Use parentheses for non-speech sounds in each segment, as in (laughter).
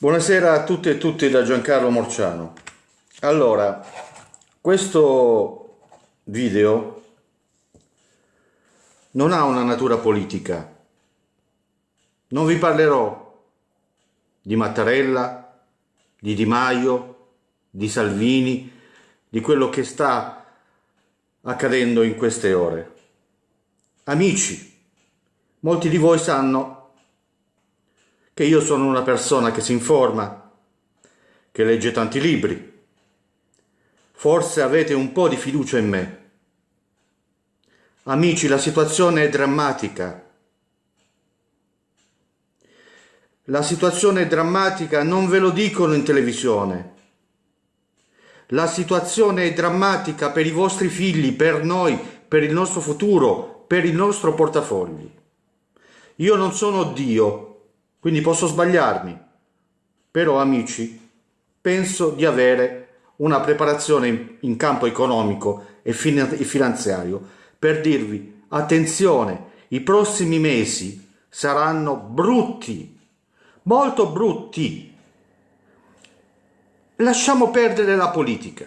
Buonasera a tutte e tutti da Giancarlo Morciano. Allora, questo video non ha una natura politica. Non vi parlerò di Mattarella, di Di Maio, di Salvini, di quello che sta accadendo in queste ore. Amici, molti di voi sanno che io sono una persona che si informa, che legge tanti libri. Forse avete un po' di fiducia in me. Amici, la situazione è drammatica. La situazione è drammatica, non ve lo dicono in televisione. La situazione è drammatica per i vostri figli, per noi, per il nostro futuro, per il nostro portafogli. Io non sono Dio, quindi posso sbagliarmi. Però amici, penso di avere una preparazione in campo economico e finanziario per dirvi attenzione, i prossimi mesi saranno brutti, molto brutti. Lasciamo perdere la politica.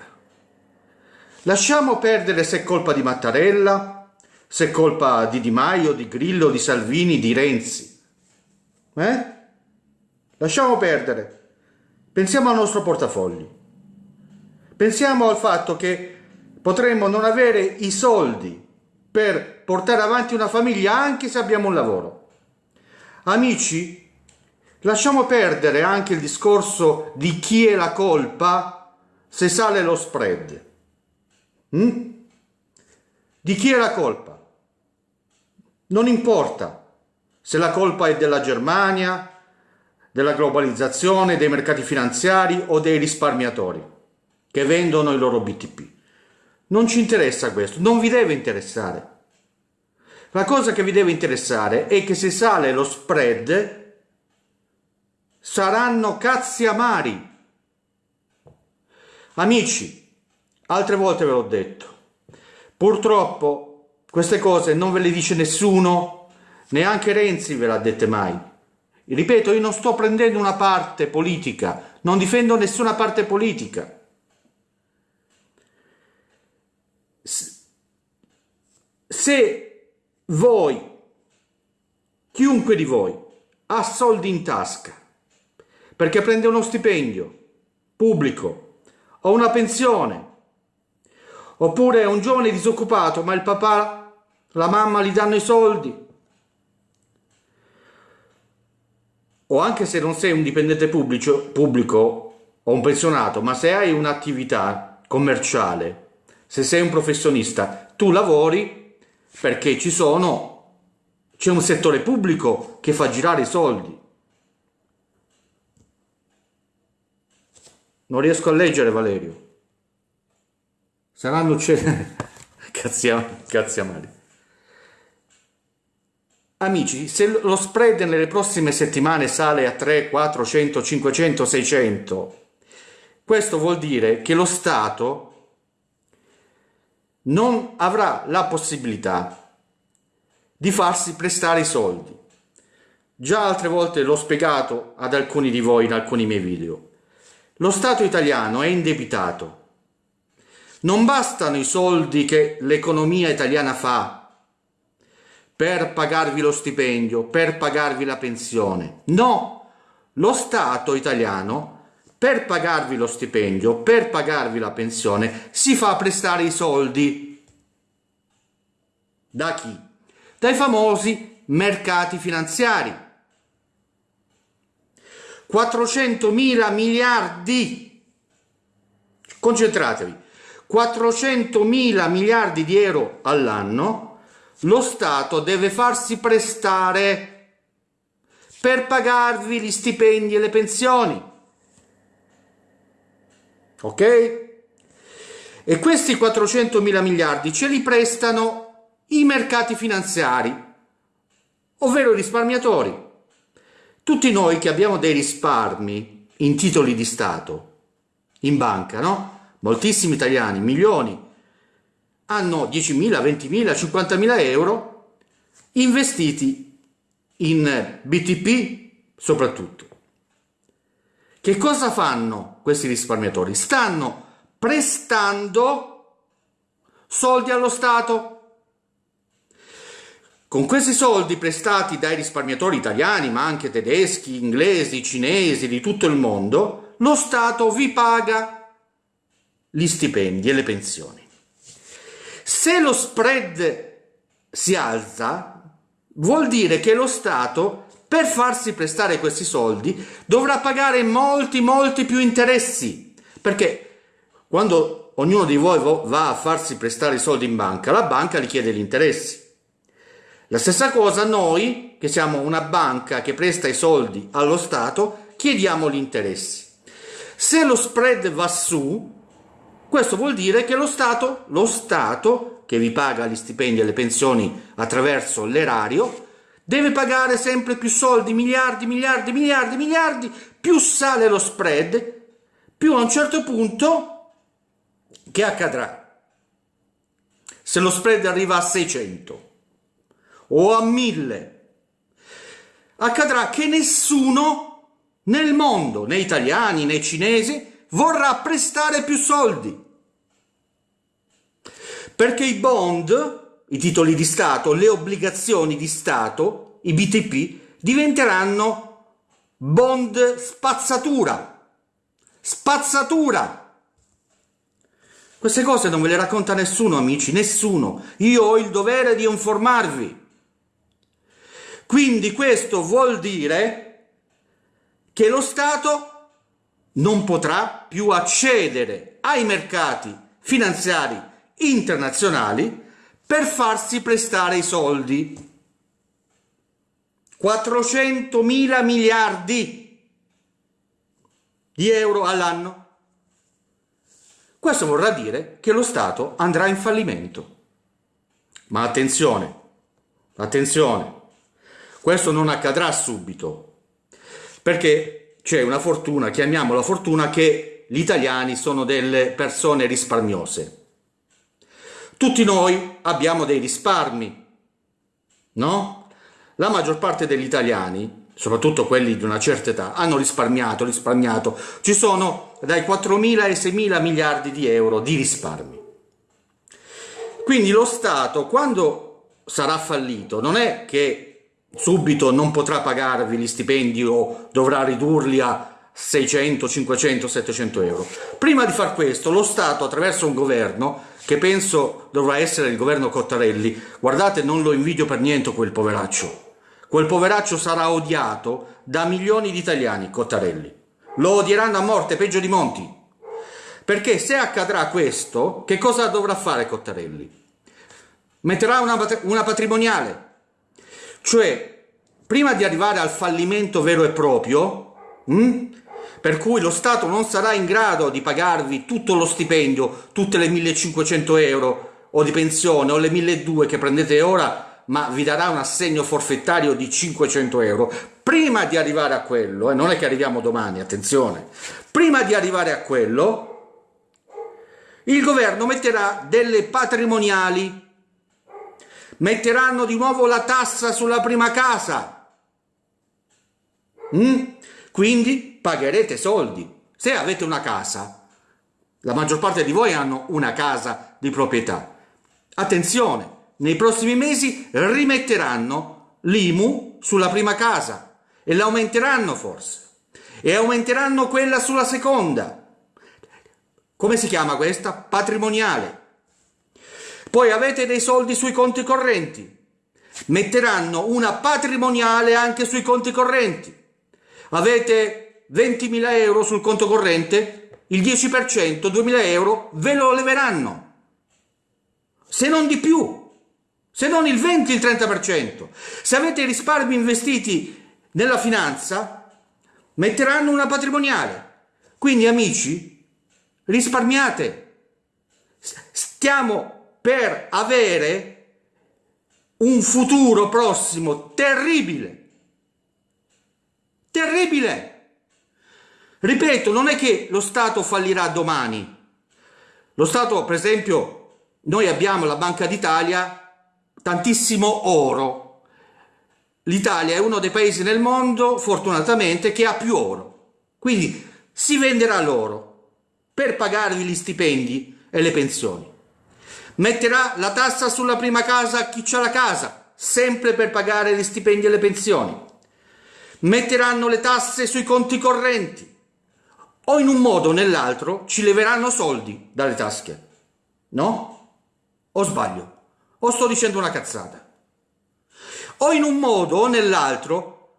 Lasciamo perdere se è colpa di Mattarella, se è colpa di Di Maio, di Grillo, di Salvini, di Renzi. Eh? Lasciamo perdere. Pensiamo al nostro portafogli. Pensiamo al fatto che potremmo non avere i soldi per portare avanti una famiglia anche se abbiamo un lavoro. Amici, lasciamo perdere anche il discorso di chi è la colpa se sale lo spread. Mm? Di chi è la colpa? Non importa se la colpa è della Germania, della globalizzazione, dei mercati finanziari o dei risparmiatori che vendono i loro BTP. Non ci interessa questo, non vi deve interessare. La cosa che vi deve interessare è che se sale lo spread saranno cazzi amari. Amici, altre volte ve l'ho detto, purtroppo queste cose non ve le dice nessuno Neanche Renzi ve l'ha dette mai. Ripeto, io non sto prendendo una parte politica, non difendo nessuna parte politica. Se voi, chiunque di voi, ha soldi in tasca perché prende uno stipendio pubblico o una pensione, oppure è un giovane disoccupato ma il papà, la mamma gli danno i soldi, o anche se non sei un dipendente pubblico, pubblico o un pensionato, ma se hai un'attività commerciale, se sei un professionista, tu lavori perché ci sono, c'è un settore pubblico che fa girare i soldi. Non riesco a leggere Valerio. Saranno uccisi. (laughs) cazzi, cazzi amari. Amici, se lo spread nelle prossime settimane sale a 3, 400, 500, 600, questo vuol dire che lo Stato non avrà la possibilità di farsi prestare i soldi. Già altre volte l'ho spiegato ad alcuni di voi in alcuni miei video. Lo Stato italiano è indebitato. Non bastano i soldi che l'economia italiana fa per pagarvi lo stipendio, per pagarvi la pensione. No, lo Stato italiano per pagarvi lo stipendio, per pagarvi la pensione, si fa prestare i soldi. Da chi? Dai famosi mercati finanziari. 400 mila miliardi. Concentratevi. 400 mila miliardi di euro all'anno lo Stato deve farsi prestare per pagarvi gli stipendi e le pensioni. Ok? E questi 400 mila miliardi ce li prestano i mercati finanziari, ovvero i risparmiatori. Tutti noi che abbiamo dei risparmi in titoli di Stato, in banca, no? Moltissimi italiani, milioni, hanno 10.000, 20.000, 50.000 euro investiti in BTP soprattutto. che cosa fanno questi risparmiatori? Stanno prestando soldi allo Stato. Con questi soldi prestati dai risparmiatori italiani, ma anche tedeschi, inglesi, cinesi, di tutto il mondo, lo Stato vi paga gli stipendi e le pensioni. Se lo spread si alza, vuol dire che lo Stato, per farsi prestare questi soldi, dovrà pagare molti, molti più interessi. Perché quando ognuno di voi va a farsi prestare i soldi in banca, la banca gli chiede gli interessi. La stessa cosa noi, che siamo una banca che presta i soldi allo Stato, chiediamo gli interessi. Se lo spread va su, questo vuol dire che lo Stato, lo Stato che vi paga gli stipendi e le pensioni attraverso l'erario, deve pagare sempre più soldi, miliardi, miliardi, miliardi, miliardi, più sale lo spread, più a un certo punto che accadrà? Se lo spread arriva a 600 o a 1000, accadrà che nessuno nel mondo, né italiani né cinesi, vorrà prestare più soldi perché i bond, i titoli di Stato, le obbligazioni di Stato, i BTP, diventeranno bond spazzatura. Spazzatura! Queste cose non ve le racconta nessuno, amici, nessuno. Io ho il dovere di informarvi. Quindi questo vuol dire che lo Stato non potrà più accedere ai mercati finanziari internazionali per farsi prestare i soldi. 400 mila miliardi di euro all'anno. Questo vorrà dire che lo Stato andrà in fallimento. Ma attenzione, attenzione, questo non accadrà subito, perché c'è una fortuna, chiamiamola fortuna, che gli italiani sono delle persone risparmiose. Tutti noi abbiamo dei risparmi, no? La maggior parte degli italiani, soprattutto quelli di una certa età, hanno risparmiato, risparmiato. Ci sono dai 4.000 ai 6.000 miliardi di euro di risparmi. Quindi lo Stato, quando sarà fallito, non è che subito non potrà pagarvi gli stipendi o dovrà ridurli a 600, 500, 700 euro. Prima di far questo, lo Stato, attraverso un governo, che penso dovrà essere il governo Cottarelli, guardate non lo invidio per niente quel poveraccio, quel poveraccio sarà odiato da milioni di italiani, Cottarelli, lo odieranno a morte, peggio di Monti, perché se accadrà questo, che cosa dovrà fare Cottarelli? Metterà una, una patrimoniale, cioè prima di arrivare al fallimento vero e proprio, mh, hm, per cui lo Stato non sarà in grado di pagarvi tutto lo stipendio, tutte le 1500 euro o di pensione o le 1200 che prendete ora, ma vi darà un assegno forfettario di 500 euro. Prima di arrivare a quello, e eh, non è che arriviamo domani, attenzione, prima di arrivare a quello, il governo metterà delle patrimoniali, metteranno di nuovo la tassa sulla prima casa. Mm? Quindi pagherete soldi. Se avete una casa, la maggior parte di voi hanno una casa di proprietà. Attenzione, nei prossimi mesi rimetteranno l'IMU sulla prima casa e l'aumenteranno forse. E aumenteranno quella sulla seconda. Come si chiama questa? Patrimoniale. Poi avete dei soldi sui conti correnti. Metteranno una patrimoniale anche sui conti correnti avete 20.000 euro sul conto corrente, il 10%, 2.000 euro, ve lo leveranno. Se non di più, se non il 20, il 30%. Se avete risparmi investiti nella finanza, metteranno una patrimoniale. Quindi amici, risparmiate. Stiamo per avere un futuro prossimo terribile Terribile! Ripeto, non è che lo Stato fallirà domani. Lo Stato, per esempio, noi abbiamo la Banca d'Italia, tantissimo oro. L'Italia è uno dei paesi nel mondo, fortunatamente, che ha più oro. Quindi si venderà loro per pagarvi gli stipendi e le pensioni. Metterà la tassa sulla prima casa a chi ha la casa, sempre per pagare gli stipendi e le pensioni. Metteranno le tasse sui conti correnti o in un modo o nell'altro ci leveranno soldi dalle tasche. No? O sbaglio? O sto dicendo una cazzata? O in un modo o nell'altro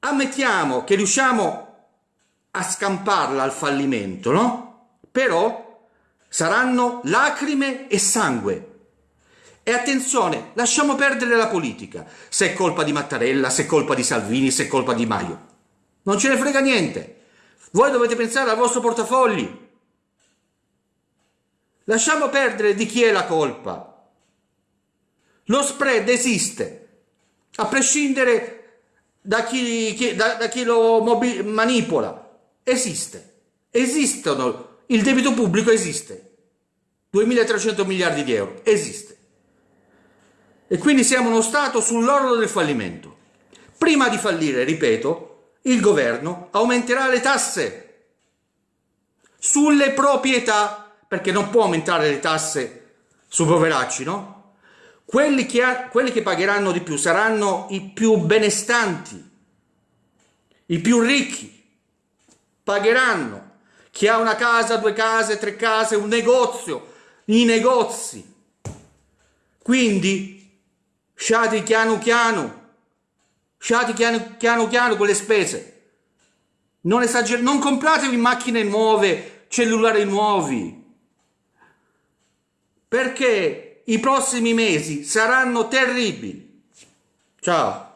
ammettiamo che riusciamo a scamparla al fallimento, no? Però saranno lacrime e sangue. E attenzione, lasciamo perdere la politica, se è colpa di Mattarella, se è colpa di Salvini, se è colpa di Maio. Non ce ne frega niente. Voi dovete pensare al vostro portafogli. Lasciamo perdere di chi è la colpa. Lo spread esiste, a prescindere da chi, chi, da, da chi lo manipola. Esiste. Esistono. Il debito pubblico esiste. 2.300 miliardi di euro. Esiste. E quindi siamo uno Stato sull'orlo del fallimento. Prima di fallire, ripeto, il governo aumenterà le tasse sulle proprietà, perché non può aumentare le tasse sui poveracci, no? Quelli che, ha, quelli che pagheranno di più saranno i più benestanti, i più ricchi, pagheranno. Chi ha una casa, due case, tre case, un negozio, i negozi. Quindi, sciati piano piano, sciati piano piano, piano con le spese. Non, esager- non compratevi macchine nuove, cellulari nuovi. Perché i prossimi mesi saranno terribili. Ciao.